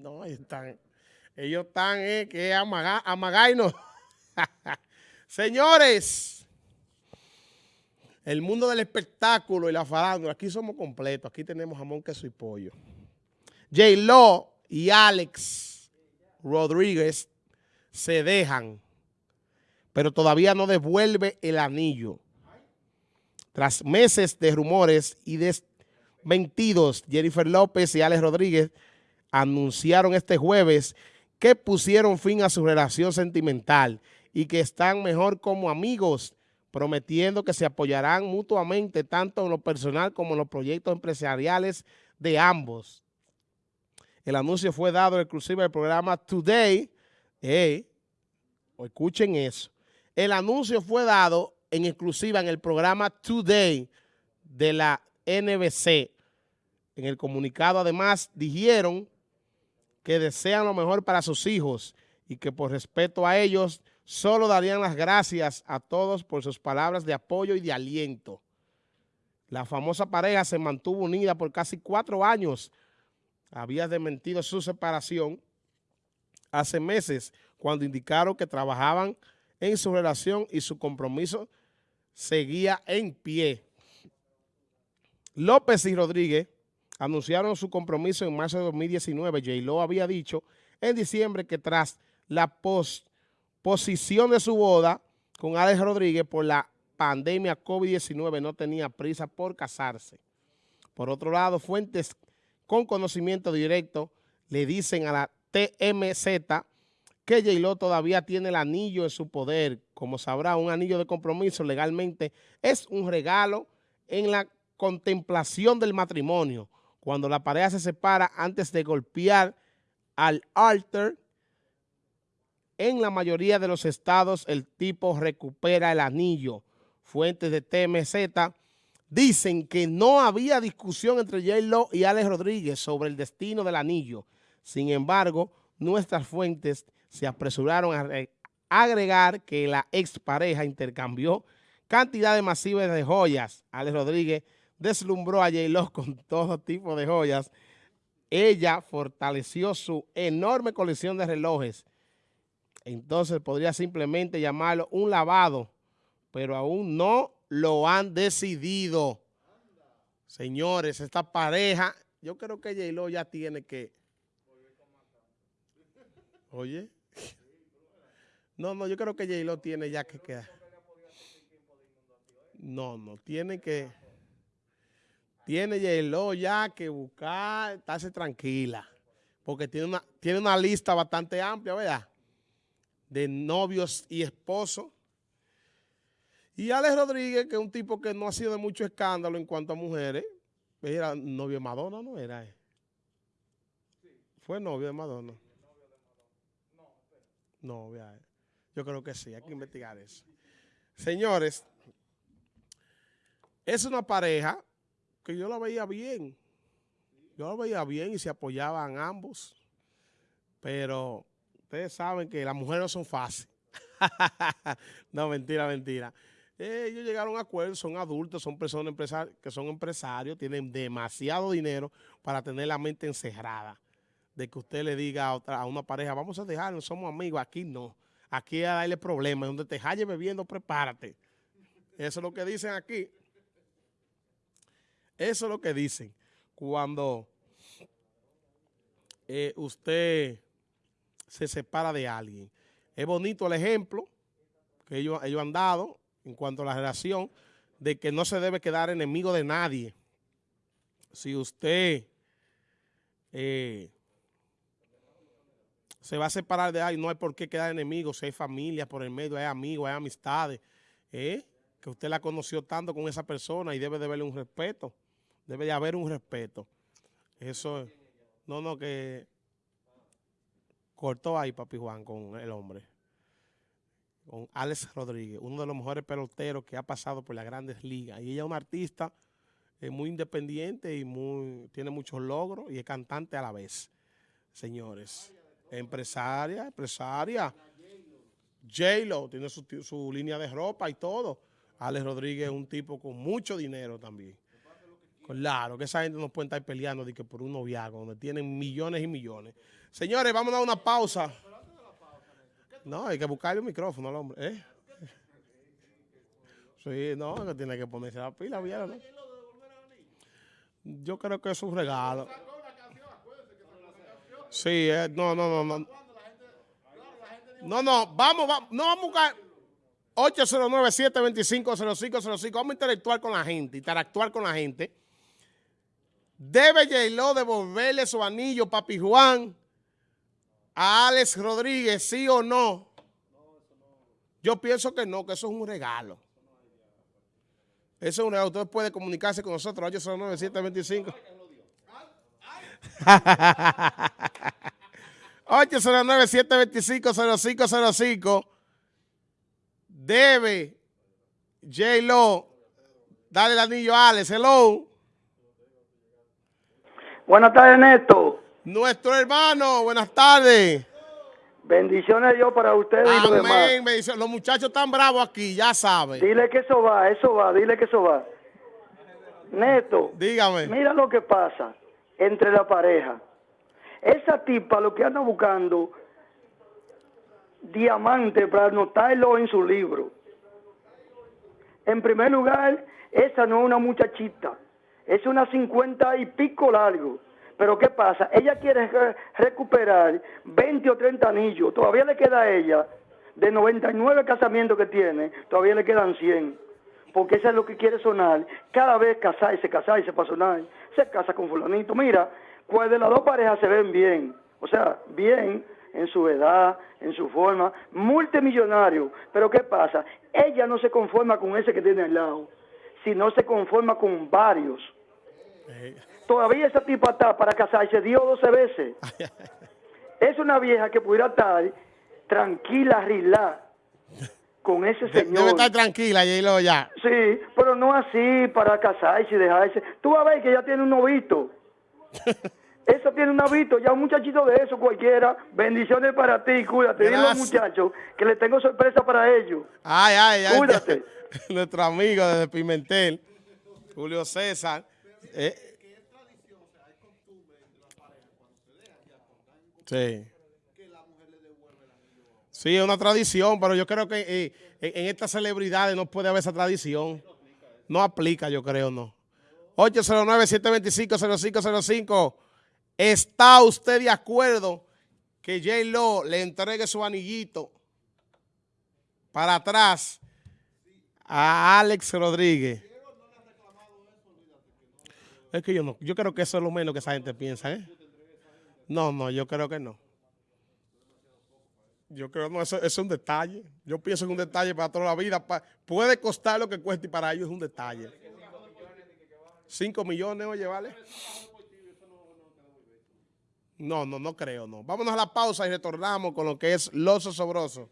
No, están, ellos están, eh, que amaga, amagainos. Señores, el mundo del espectáculo y la farándula, aquí somos completos, aquí tenemos jamón, queso y pollo. J-Lo y Alex Rodríguez se dejan, pero todavía no devuelve el anillo. Tras meses de rumores y desmentidos, Jennifer López y Alex Rodríguez anunciaron este jueves que pusieron fin a su relación sentimental y que están mejor como amigos, prometiendo que se apoyarán mutuamente tanto en lo personal como en los proyectos empresariales de ambos. El anuncio fue dado exclusivo del programa Today. escuchen eso. El anuncio fue dado en exclusiva en el programa Today de la NBC. En el comunicado además dijeron que desean lo mejor para sus hijos y que por respeto a ellos solo darían las gracias a todos por sus palabras de apoyo y de aliento. La famosa pareja se mantuvo unida por casi cuatro años. Había desmentido su separación hace meses cuando indicaron que trabajaban en su relación y su compromiso seguía en pie. López y Rodríguez anunciaron su compromiso en marzo de 2019. J-Lo había dicho en diciembre que tras la posposición de su boda con Alex Rodríguez por la pandemia COVID-19 no tenía prisa por casarse. Por otro lado, fuentes con conocimiento directo le dicen a la TMZ que J-Lo todavía tiene el anillo en su poder. Como sabrá, un anillo de compromiso legalmente es un regalo en la contemplación del matrimonio cuando la pareja se separa antes de golpear al altar, en la mayoría de los estados el tipo recupera el anillo. Fuentes de TMZ dicen que no había discusión entre J-Lo y Alex Rodríguez sobre el destino del anillo. Sin embargo, nuestras fuentes se apresuraron a agregar que la expareja intercambió cantidades masivas de joyas. Alex Rodríguez deslumbró a J-Lo con todo tipo de joyas. Ella fortaleció su enorme colección de relojes. Entonces podría simplemente llamarlo un lavado, pero aún no lo han decidido. Señores, esta pareja, yo creo que J-Lo ya tiene que... Oye. No, no, yo creo que J-Lo tiene ya que quedar. No, no, tiene que... Tiene Yelo ya que buscar, estarse tranquila, porque tiene una, tiene una lista bastante amplia, ¿verdad? De novios y esposos. Y Alex Rodríguez, que es un tipo que no ha sido de mucho escándalo en cuanto a mujeres, era novio de Madonna, ¿no era? ¿Fue novio de Madonna? No, yo creo que sí, hay que investigar eso. Señores, es una pareja yo la veía bien. Yo la veía bien y se apoyaban ambos. Pero ustedes saben que las mujeres no son fáciles. no, mentira, mentira. ellos llegaron a acuerdo, son adultos, son personas que son empresarios, tienen demasiado dinero para tener la mente encerrada. De que usted le diga a, otra, a una pareja, vamos a dejarnos, somos amigos. Aquí no. Aquí a darle problemas. Donde te halles bebiendo, prepárate. Eso es lo que dicen aquí. Eso es lo que dicen cuando eh, usted se separa de alguien. Es bonito el ejemplo que ellos, ellos han dado en cuanto a la relación de que no se debe quedar enemigo de nadie. Si usted eh, se va a separar de alguien, no hay por qué quedar enemigo, si hay familia por el medio, hay amigos, hay amistades, eh, que usted la conoció tanto con esa persona y debe de verle un respeto. Debe de haber un respeto. Eso, no, no, que cortó ahí Papi Juan con el hombre. Con Alex Rodríguez, uno de los mejores peloteros que ha pasado por las grandes ligas. Y ella es una artista eh, muy independiente y muy tiene muchos logros y es cantante a la vez. Señores, empresaria, empresaria. J-Lo tiene su, su línea de ropa y todo. Alex Rodríguez es un tipo con mucho dinero también. Claro, que esa gente no puede estar peleando de que por un noviazgo, donde tienen millones y millones. Señores, vamos a dar una pausa. No, hay que buscarle un micrófono al hombre. ¿eh? Sí, no, que tiene que ponerse la pila, ¿no? Yo creo que es un regalo. Sí, eh, no, no, no, no. No, no, vamos, vamos, no vamos a buscar 809-725-0505. Vamos a interactuar con la gente, interactuar con la gente. ¿Debe J-Lo devolverle su anillo, Papi Juan, a Alex Rodríguez, sí o no? Yo pienso que no, que eso es un regalo. Eso es un regalo. Usted puede comunicarse con nosotros, 809-725. 809-725-0505. Debe J-Lo darle el anillo a Alex. Hello. Buenas tardes, Neto. Nuestro hermano, buenas tardes. Bendiciones Dios para ustedes y los demás. Bendiciones. Los muchachos están bravos aquí, ya saben. Dile que eso va, eso va, dile que eso va. Neto. Dígame. Mira lo que pasa entre la pareja. Esa tipa lo que anda buscando diamante para anotarlo en su libro. En primer lugar, esa no es una muchachita es una cincuenta y pico largo. Pero ¿qué pasa? Ella quiere recuperar 20 o 30 anillos. Todavía le queda a ella, de 99 casamientos que tiene, todavía le quedan 100. Porque eso es lo que quiere sonar. Cada vez casarse, casarse para sonar. Se casa con fulanito. Mira, pues de las dos parejas se ven bien. O sea, bien en su edad, en su forma, multimillonario. Pero ¿qué pasa? Ella no se conforma con ese que tiene al lado, sino se conforma con varios. Todavía esa tipa está para casarse, dio 12 veces. es una vieja que pudiera estar tranquila, rilá, con ese señor. Debe estar tranquila, lo ya. Sí, pero no así para casarse y dejarse. Tú vas a ver que ella tiene un novito. Eso tiene un novito, ya un muchachito de eso cualquiera. Bendiciones para ti, cuídate. Dile a los muchachos que le tengo sorpresa para ellos. Ay, ay, ay. Cuídate. Nuestro amigo de Pimentel, Julio César. Eh. Sí. Sí, es una tradición, pero yo creo que eh, en, estas celebridades no puede haber esa tradición. No aplica, yo creo, no. 809-725-0505. ¿Está usted de acuerdo que J. Lo le entregue su anillito para atrás a Alex Rodríguez? Es que yo no, yo creo que eso es lo menos que esa gente piensa, ¿eh? No, no, yo creo que no. Yo creo que no, eso, es un detalle. Yo pienso en un detalle para toda la vida. puede costar lo que cueste y para ellos es un detalle. Cinco millones, oye, ¿vale? No, no, no creo, no. Vámonos a la pausa y retornamos con lo que es Los Osobrosos.